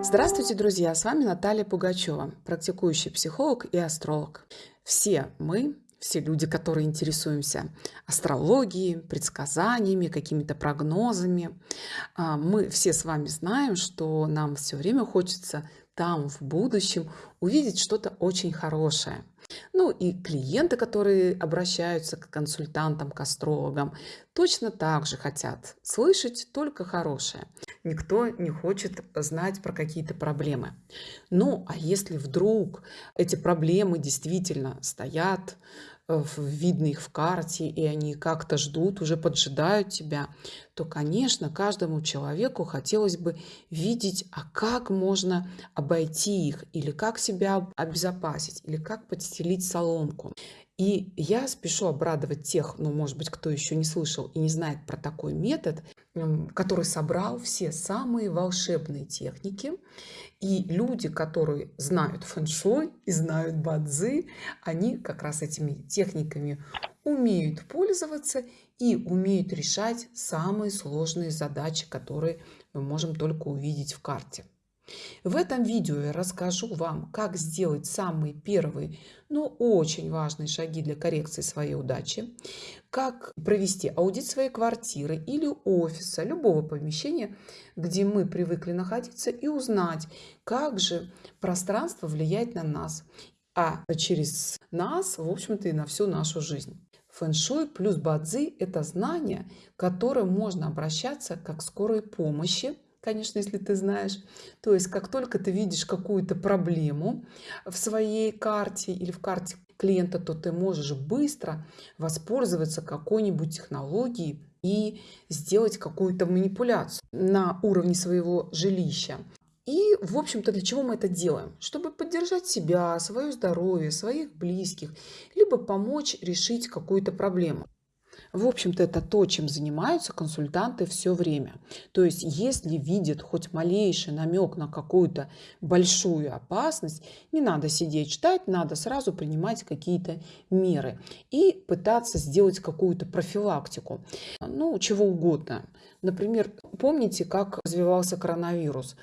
Здравствуйте, друзья! С вами Наталья Пугачева, практикующий психолог и астролог. Все мы, все люди, которые интересуемся астрологией, предсказаниями, какими-то прогнозами, а, мы все с вами знаем, что нам все время хочется там, в будущем, увидеть что-то очень хорошее – ну и клиенты, которые обращаются к консультантам, к астрологам, точно так же хотят слышать только хорошее. Никто не хочет знать про какие-то проблемы. Ну, а если вдруг эти проблемы действительно стоят, видно их в карте, и они как-то ждут, уже поджидают тебя, то, конечно, каждому человеку хотелось бы видеть, а как можно обойти их, или как себя обезопасить, или как подстелить соломку. И я спешу обрадовать тех, ну, может быть, кто еще не слышал и не знает про такой метод, который собрал все самые волшебные техники. И люди, которые знают фэн-шуй и знают бадзи, они как раз этими техниками умеют пользоваться и умеют решать самые сложные задачи, которые мы можем только увидеть в карте. В этом видео я расскажу вам, как сделать самые первые, но очень важные шаги для коррекции своей удачи, как провести аудит своей квартиры или офиса, любого помещения, где мы привыкли находиться, и узнать, как же пространство влияет на нас, а через нас, в общем-то, и на всю нашу жизнь. Фэншуй плюс бадзи – это знание, к которым можно обращаться как скорой помощи – конечно, если ты знаешь. То есть, как только ты видишь какую-то проблему в своей карте или в карте клиента, то ты можешь быстро воспользоваться какой-нибудь технологией и сделать какую-то манипуляцию на уровне своего жилища. И, в общем-то, для чего мы это делаем? Чтобы поддержать себя, свое здоровье, своих близких, либо помочь решить какую-то проблему. В общем-то, это то, чем занимаются консультанты все время. То есть, если видят хоть малейший намек на какую-то большую опасность, не надо сидеть ждать, надо сразу принимать какие-то меры и пытаться сделать какую-то профилактику. Ну, чего угодно. Например, помните, как развивался коронавирус?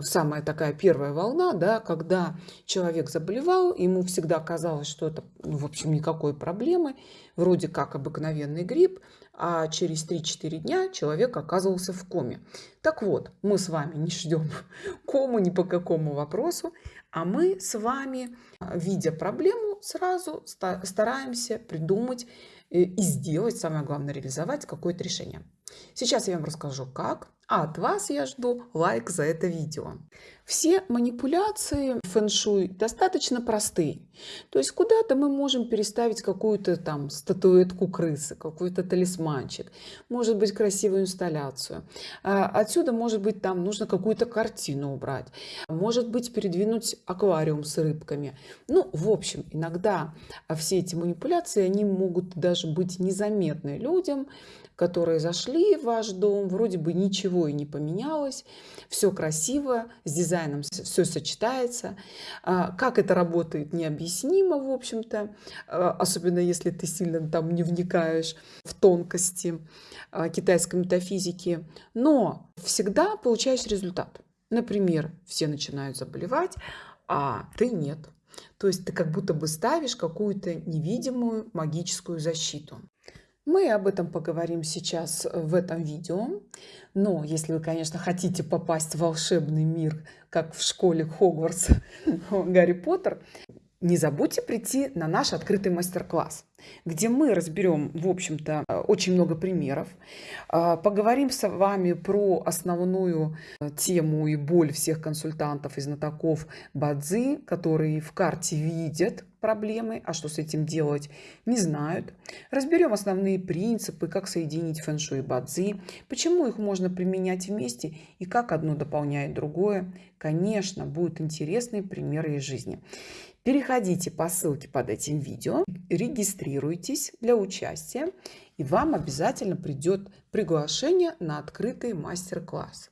Самая такая первая волна, да, когда человек заболевал, ему всегда казалось, что это, ну, в общем, никакой проблемы, вроде как обыкновенный грипп, а через 3-4 дня человек оказывался в коме. Так вот, мы с вами не ждем кому ни по какому вопросу, а мы с вами, видя проблему, сразу стараемся придумать э, и сделать, самое главное, реализовать какое-то решение. Сейчас я вам расскажу, как. А от вас я жду лайк за это видео. Все манипуляции фэн-шуй достаточно простые. То есть куда-то мы можем переставить какую-то там статуэтку крысы, какой-то талисманчик, может быть красивую инсталляцию. А отсюда, может быть, там нужно какую-то картину убрать, может быть, передвинуть аквариум с рыбками. Ну, в общем, иногда все эти манипуляции, они могут даже быть незаметны людям, которые зашли в ваш дом, вроде бы ничего и не поменялось, все красиво, с дизайном все сочетается. А, как это работает, необъяснимо, в общем-то, а, особенно если ты сильно там не вникаешь в тонкости а, китайской метафизики. Но всегда получаешь результат. Например, все начинают заболевать, а ты нет. То есть ты как будто бы ставишь какую-то невидимую магическую защиту. Мы об этом поговорим сейчас в этом видео. Но если вы, конечно, хотите попасть в волшебный мир, как в школе Хогвартс Гарри Поттер, не забудьте прийти на наш открытый мастер-класс, где мы разберем, в общем-то, очень много примеров, а, поговорим с вами про основную э, тему и боль всех консультантов и знатоков Бадзи, которые в карте видят проблемы, а что с этим делать, не знают. Разберем основные принципы, как соединить фэн-шуй и бадзи, почему их можно применять вместе и как одно дополняет другое. Конечно, будут интересные примеры из жизни. Переходите по ссылке под этим видео, регистрируйтесь для участия, и вам обязательно придет приглашение на открытый мастер-класс.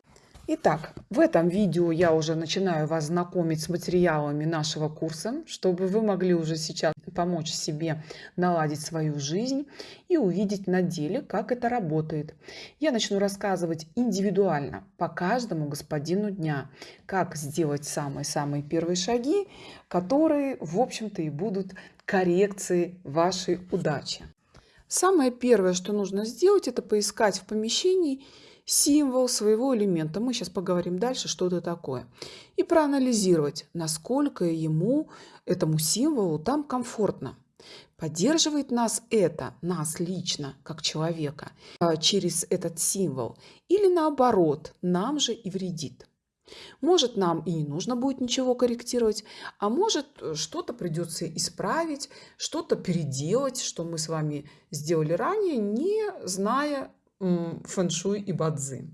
Итак, в этом видео я уже начинаю вас знакомить с материалами нашего курса, чтобы вы могли уже сейчас помочь себе наладить свою жизнь и увидеть на деле, как это работает. Я начну рассказывать индивидуально по каждому господину дня, как сделать самые-самые первые шаги, которые, в общем-то, и будут коррекцией вашей удачи. Самое первое, что нужно сделать, это поискать в помещении символ своего элемента. Мы сейчас поговорим дальше, что это такое. И проанализировать, насколько ему, этому символу, там комфортно. Поддерживает нас это, нас лично, как человека, а, через этот символ. Или наоборот, нам же и вредит. Может, нам и не нужно будет ничего корректировать, а может, э, что-то придется исправить, что-то переделать, что мы с вами сделали ранее, не зная фэншуй и бадзи.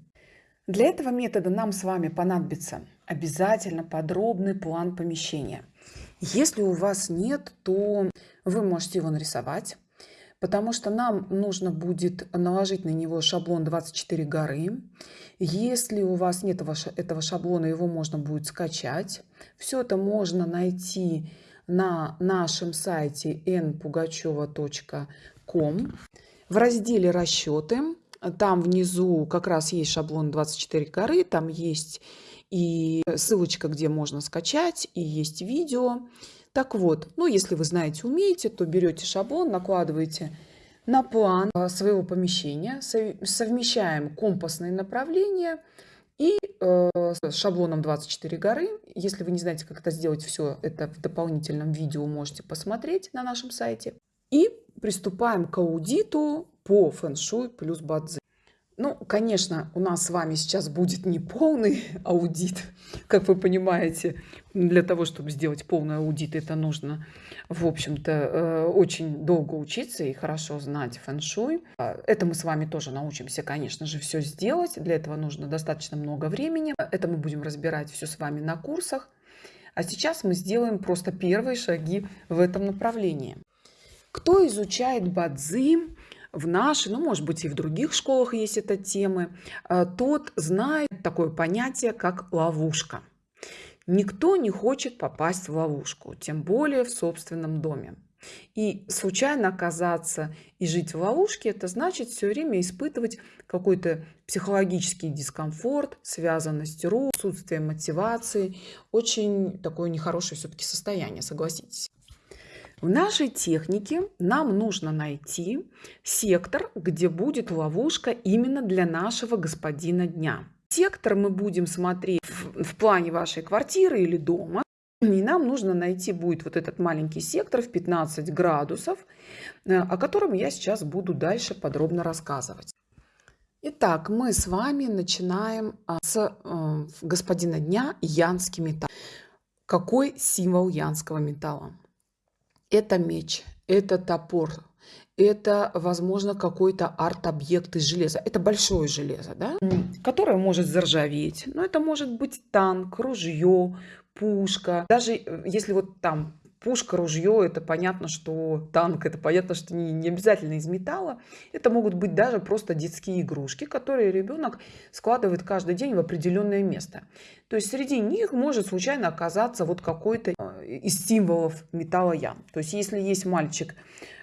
Для этого метода нам с вами понадобится обязательно подробный план помещения. Если у вас нет, то вы можете его нарисовать, потому что нам нужно будет наложить на него шаблон 24 горы. Если у вас нет этого шаблона, его можно будет скачать. Все это можно найти на нашем сайте npugacheva.com в разделе «Расчеты». Там внизу как раз есть шаблон 24 горы, там есть и ссылочка, где можно скачать, и есть видео. Так вот, ну если вы знаете, умеете, то берете шаблон, накладываете на план а, своего помещения, совмещаем компасные направления и э, шаблоном 24 горы. Если вы не знаете, как это сделать, все это в дополнительном видео можете посмотреть на нашем сайте. И приступаем к аудиту по фэн-шуй плюс бадзи. Ну, конечно, у нас с вами сейчас будет не полный аудит, как вы понимаете. Для того, чтобы сделать полный аудит, это нужно, в общем-то, э, очень долго учиться и хорошо знать фэн-шуй. А, это мы с вами тоже научимся, конечно же, все сделать. Для этого нужно достаточно много времени. Это мы будем разбирать все с вами на курсах. А сейчас мы сделаем просто первые шаги в этом направлении. Кто изучает бадзи, в нашей, ну, может быть, и в других школах есть эта тема, э, тот знает такое понятие, как ловушка. Никто не хочет попасть в ловушку, тем более в собственном доме. И случайно оказаться и жить в ловушке, это значит все время испытывать какой-то психологический дискомфорт, связанность рук, отсутствие мотивации. Очень такое нехорошее все-таки состояние, согласитесь. В нашей технике нам нужно найти сектор, где будет ловушка именно для нашего господина дня. Сектор мы будем смотреть в, в плане вашей квартиры или дома. И нам нужно найти будет вот этот маленький сектор в 15 градусов, э, о котором я сейчас буду дальше подробно рассказывать. Итак, мы с вами начинаем а, с э, господина дня янский металл. Какой символ янского металла? Это меч, это топор, это, возможно, какой-то арт-объект из железа. Это большое железо, да? которое может заржаветь. Но это может быть танк, ружье, пушка. Даже э, если вот там пушка, ружье, это понятно, что танк, это понятно, что не, не обязательно из металла. Это могут быть даже просто детские игрушки, которые ребенок складывает каждый день в определенное место. То есть среди них может случайно оказаться вот какой-то э, из символов металла ям. То есть если есть мальчик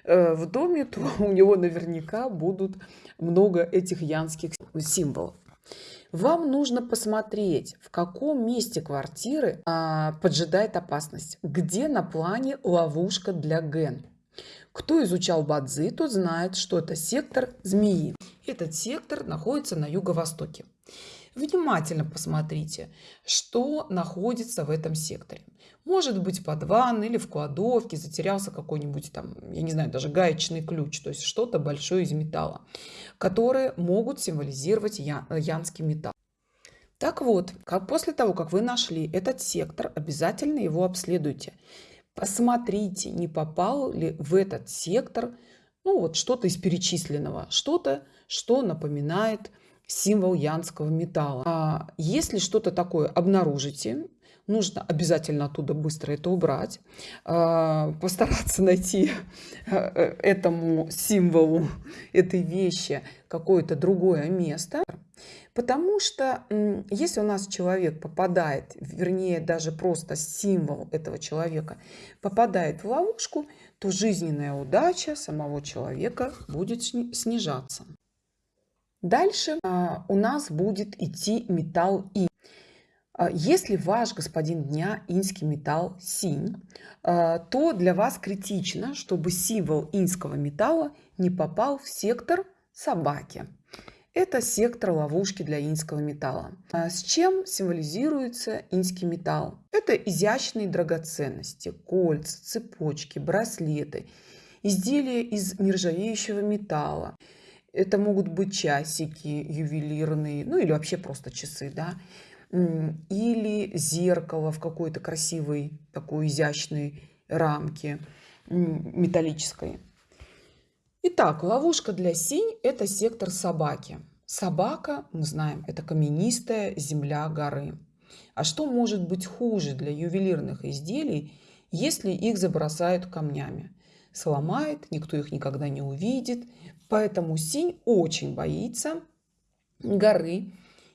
э, в доме, то у него наверняка будут много этих янских символов. Вам нужно посмотреть, в каком месте квартиры а, поджидает опасность, где на плане ловушка для ген. Кто изучал Бадзи, тот знает, что это сектор змеи. Этот сектор находится на юго-востоке. Внимательно посмотрите, что находится в этом секторе. Может быть под ванной или в кладовке затерялся какой-нибудь там, я не знаю, даже гаечный ключ, то есть что-то большое из металла, которые могут символизировать янский металл. Так вот, как после того, как вы нашли этот сектор, обязательно его обследуйте. Посмотрите, не попал ли в этот сектор ну, вот что-то из перечисленного, что-то, что напоминает символ янского металла. А если что-то такое обнаружите, нужно обязательно оттуда быстро это убрать, а, постараться найти э, этому символу, этой вещи какое-то другое место. Потому что если у нас человек попадает, вернее даже просто символ этого человека попадает в ловушку, то жизненная удача самого человека будет снижаться. Дальше а, у нас будет идти металл И. А, если ваш господин дня инский металл синь, а, то для вас критично, чтобы символ инского металла не попал в сектор собаки. Это сектор ловушки для инского металла. С чем символизируется инский металл? Это изящные драгоценности, кольца, цепочки, браслеты, изделия из нержавеющего металла. Это могут быть часики ювелирные, ну или вообще просто часы, да, или зеркало в какой-то красивой такой изящной рамке металлической. Итак, ловушка для синь – это сектор собаки. Собака, мы знаем, это каменистая земля горы. А что может быть хуже для ювелирных изделий, если их забросают камнями? Сломает, никто их никогда не увидит. Поэтому синь очень боится горы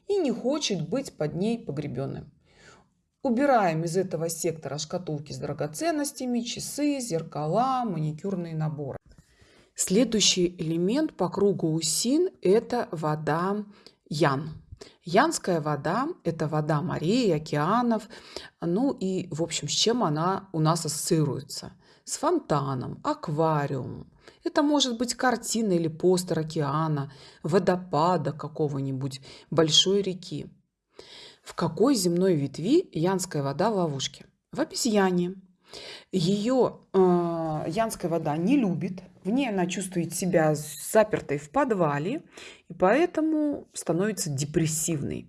и не хочет быть под ней погребенным. Убираем из этого сектора шкатулки с драгоценностями, часы, зеркала, маникюрные наборы. Следующий элемент по кругу усин – это вода Ян. Янская вода – это вода морей, океанов. Ну и, в общем, с чем она у нас ассоциируется? С фонтаном, аквариумом. Это может быть картина или постер океана, водопада какого-нибудь, большой реки. В какой земной ветви янская вода в ловушке? В обезьяне. Ее э, янская вода не любит, в ней она чувствует себя запертой в подвале, и поэтому становится депрессивной.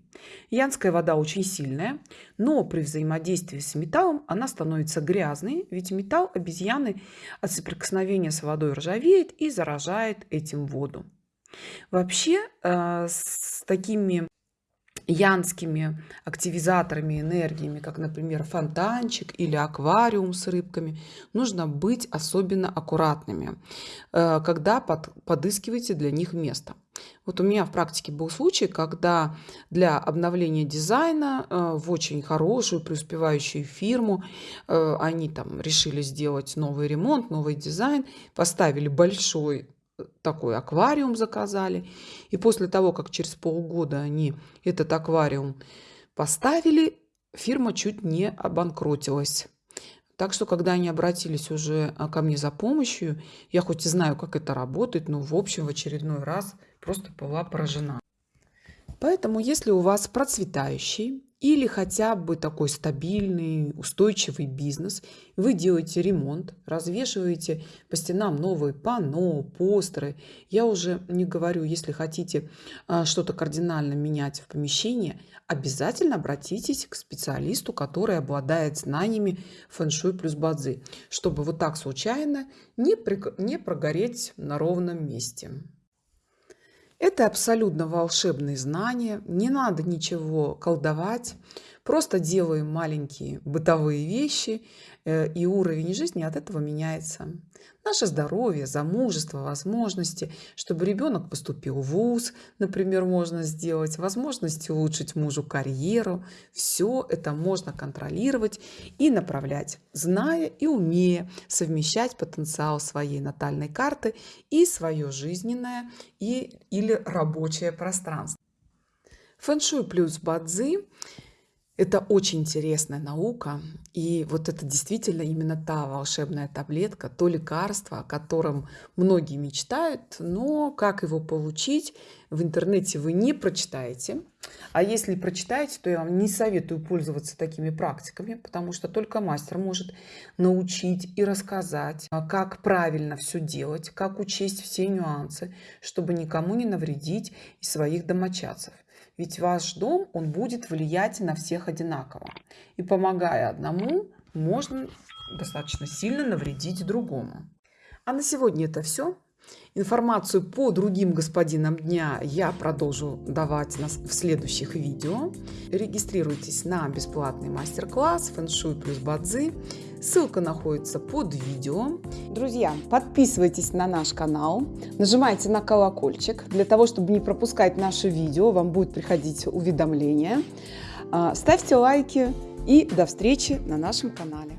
Янская вода очень сильная, но при взаимодействии с металлом она становится грязной, ведь металл обезьяны от соприкосновения с водой ржавеет и заражает этим воду. Вообще э, с такими янскими активизаторами энергиями, как, например, фонтанчик или аквариум с рыбками, нужно быть особенно аккуратными, э, когда под, подыскиваете для них место. Вот у меня в практике был случай, когда для обновления дизайна э, в очень хорошую преуспевающую фирму э, они там решили сделать новый ремонт, новый дизайн, поставили большой такой аквариум заказали. И после того, как через полгода они этот аквариум поставили, фирма чуть не обанкротилась. Так что, когда они обратились уже а, ко мне за помощью, я хоть и знаю, как это работает, но в общем в очередной раз просто была поражена. Поэтому, если у вас процветающий или хотя бы такой стабильный, устойчивый бизнес. Вы делаете ремонт, развешиваете по стенам новые панно, постеры. Я уже не говорю, если хотите а, что-то кардинально менять в помещении, обязательно обратитесь к специалисту, который обладает знаниями фэн-шуй плюс бадзи, чтобы вот так случайно не, не прогореть на ровном месте. Это абсолютно волшебные знания, не надо ничего колдовать, просто делаем маленькие бытовые вещи, э, и уровень жизни от этого меняется наше здоровье, замужество, возможности, чтобы ребенок поступил в ВУЗ, например, можно сделать, возможности улучшить мужу карьеру. Все это можно контролировать и направлять, зная и умея совмещать потенциал своей натальной карты и свое жизненное и, или рабочее пространство. Фэншуй плюс бадзи это очень интересная наука, и вот это действительно именно та волшебная таблетка, то лекарство, о котором многие мечтают, но как его получить, в интернете вы не прочитаете. А если прочитаете, то я вам не советую пользоваться такими практиками, потому что только мастер может научить и рассказать, а, как правильно все делать, как учесть все нюансы, чтобы никому не навредить из своих домочадцев. Ведь ваш дом, он будет влиять на всех одинаково. И помогая одному, можно достаточно сильно навредить другому. А на сегодня это все. Информацию по другим господинам дня я продолжу давать в следующих видео. Регистрируйтесь на бесплатный мастер-класс «Фэншуй плюс Бадзи». Ссылка находится под видео. Друзья, подписывайтесь на наш канал, нажимайте на колокольчик для того, чтобы не пропускать наши видео, вам будет приходить уведомления. А, ставьте лайки и до встречи на нашем канале.